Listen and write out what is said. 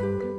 Bye.